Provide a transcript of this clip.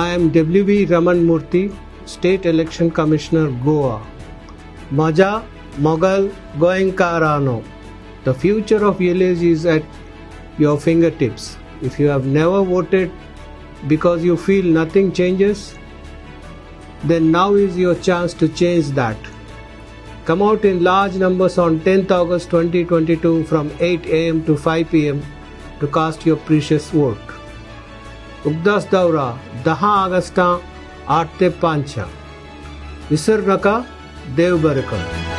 I am W.V. Raman Murthy, State Election Commissioner, Goa. Maja Mogal Goenkarano. The future of village is at your fingertips. If you have never voted because you feel nothing changes, then now is your chance to change that. Come out in large numbers on 10th August 2022 from 8 am to 5 pm to cast your precious vote. उगदास दौरा दहा August आठ ते पाँच नका देव बरकर